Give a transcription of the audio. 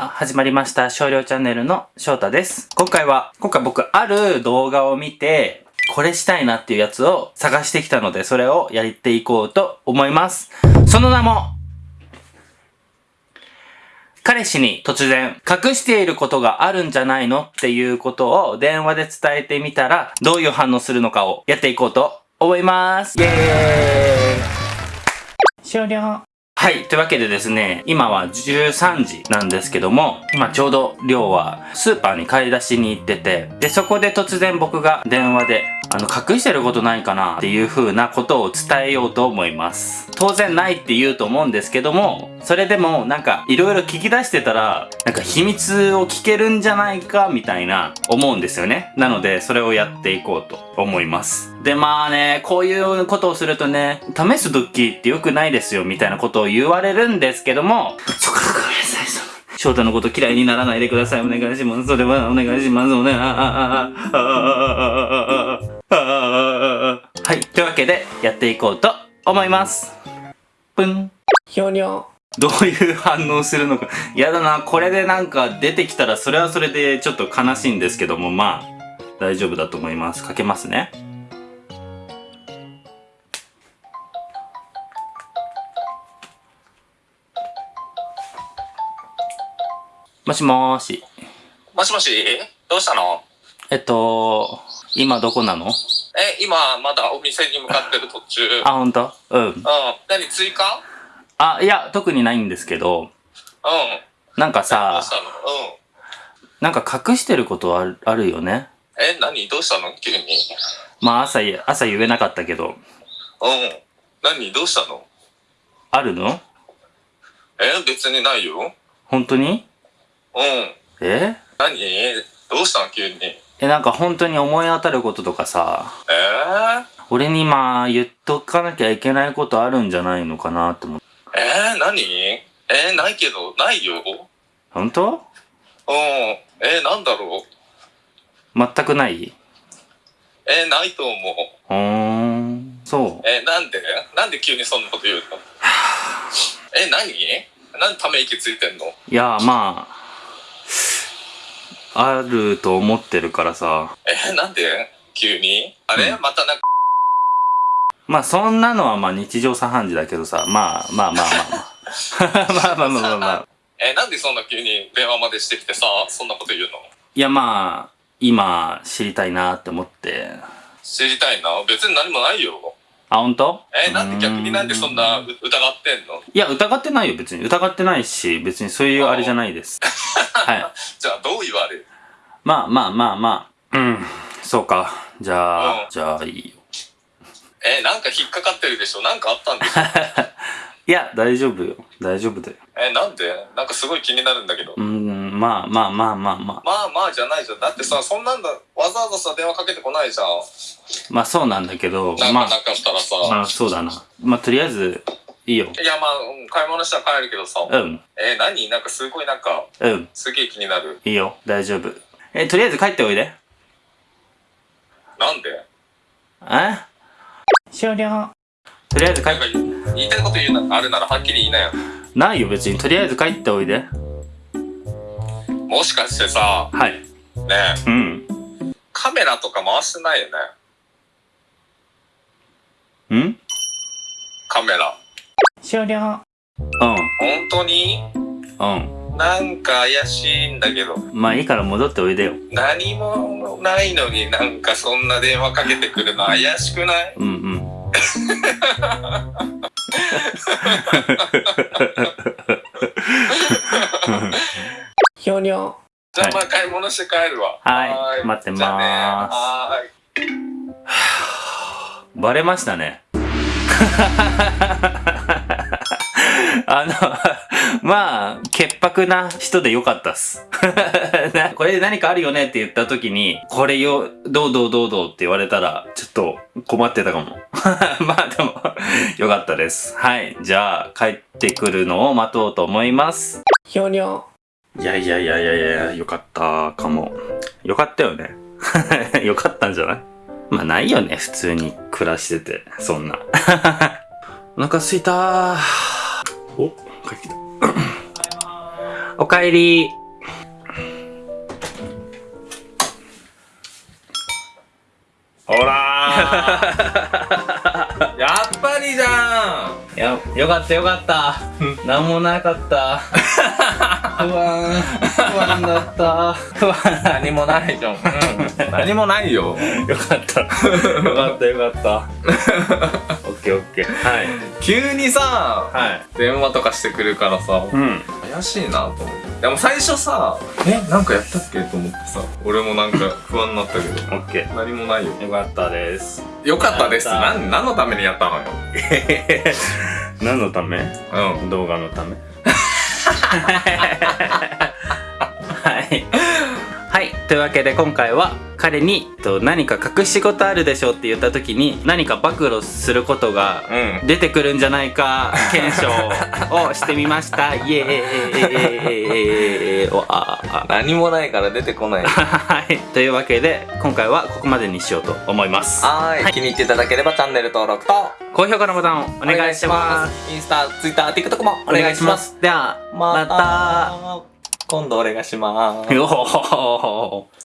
さあ、始まりました。少量チャンネルの翔太です。今回は、今回僕、ある動画を見て、これしたいなっていうやつを探してきたので、それをやっていこうと思います。その名も、彼氏に突然、隠していることがあるんじゃないのっていうことを電話で伝えてみたら、どういう反応するのかをやっていこうと思います。イェーイ終了。はい。というわけでですね、今は13時なんですけども、今ちょうど量はスーパーに買い出しに行ってて、で、そこで突然僕が電話で、あの、隠してることないかなっていう風なことを伝えようと思います。当然ないって言うと思うんですけども、それでもなんかいろいろ聞き出してたら、なんか秘密を聞けるんじゃないかみたいな思うんですよね。なので、それをやっていこうと思います。で、まあね、こういうことをするとね、試すドッキリって良くないですよみたいなことを言われるんですけども、そっか、ごめんなさい、その。翔太のこと嫌いにならないでください。お願いします。それはお願いします。お願い。はい。というわけで、やっていこうと思います。ぷん。ひょにょ。どういう反応するのか。やだな、これでなんか出てきたらそれはそれでちょっと悲しいんですけども、まあ、大丈夫だと思います。かけますね。もしもーし。もしもし？どうしたの？えっと、今どこなの？え、今まだお店に向かってる途中。うん。あ、ほんとうん。何追加？あ、いや、特にないんですけど、うん。なんかどさうし、たの？うん。なんか隠してることあるあるよね。え、何？どうしたの？急に。まあ朝朝言えなかったけど、うん。何？どうしたの？あるの？え、別にないよ。本当に？うん。え？何？どうしたの？急に。え、なんか本当に思い当たることとかさ、えー、俺にまあ言っとかなきゃいけないことあるんじゃないのかなって思う。えー、何？えー、ないけど、ないよ？本当？うん。えー、なんだろう？全くない？えー、ないと思う。うーん。そう。えー、なんで？なんで急にそんなこと言うの？え、何？なんでため息ついてんの？いや、まあ、あると思ってるからさ。え、なんで？急に？あれ、うんまたなんか、まあそんなのはまあ日常茶飯事だけどさ、まあまあまあまあまあ。まあまあ まあまあまあ。え、なんでそんな急に電話までしてきてさ、そんなこと言うの？いやまあ、今知りたいなって思って。知りたいな？別に何もないよ。あ、本当？え、なんで逆になんでそんなう疑ってんの？いや、疑ってないよ、別に。疑ってないし、別にそういうあれじゃないです。はい。じゃあどう言われる？まあまあまあまあ。うん。そうか。じゃあ、うんじゃあいいよ。え、なんか引っかかってるでしょ？なんかあったんでしょ？いや、大丈夫よ。大丈夫だよ。え、なんで？なんかすごい気になるんだけど。うん、まあまあまあまあまあ。まあまあじゃないじゃん。だってさ、そんなんだ、わざわざさ、電話かけてこないじゃん。まあそうなんだけど、なんまあ、かなんかしたらさ。まあそうだな。まあとりあえず、いいよ。いや、まあ、うん買い物したら帰るけどさ。うん。え、何？なんかすごいなんか、うん。すげえ気になる。いいよ。大丈夫。え、とりあえず帰っておいで。なんで？え？終了。とりあえず帰っなんか言いたいこと言うな、あるならはっきり言いなよ。ないよ別に。とりあえず帰っておいで。もしかしてさ、はい。ねうん。え、カメラとか回してないよね？ん？カメラ。終了。うん。本当に？うん。なんか怪しいんだけど。まあいいから戻っておいでよ。何もないのになんかそんな電話かけてくるの怪しくない？うんうん。ひょにょ。じゃあはいまあ買い物して帰るわ。はいー待ってまーすじゃあねはーい。バレましたね。あの、まあ、潔白な人でよかったっす。なこれで何かあるよねって言った時に、これよ、どうどうどうどうって言われたら、ちょっと困ってたかも。まあでも、よかったです。はい。じゃあ、帰ってくるのを待とうと思います。ひょにょ。いやいやいやいやいや、よかったかも。よかったよね。よかったんじゃない？まあないよね、普通に暮らしてて、そんな。お腹すいたー。お、帰ってきた。おかえり。ほらー やっぱりじゃんや、よかったよかった。なんもなかった。不安、不安だった。不安。何もないじゃん、うん、何もないよよかった。よかったよかった。オッケーオッケー。はい。急にさはい。電話とかしてくるからさうん。怪しいなと思ってでも最初さえなんかやったっけと思ってさ俺もなんか不安になったけど オッケ何もないよー。よかったです。よかったですやったなん何のためにやったのよ？何のため？うん動画のため。というわけで今回は彼にと何か隠し事あるでしょって言った時に何か暴露することがうん出てくるんじゃないか 検証をしてみました。イエーイ 何もないから出てこないはい。というわけで今回はここまでにしようと思います。はーい気に入っていただければチャンネル登録と高評価のボタンをお願いします。インスタ、ツイッター、TikTok もお願いします。。では、ままた。今度俺がしまーす。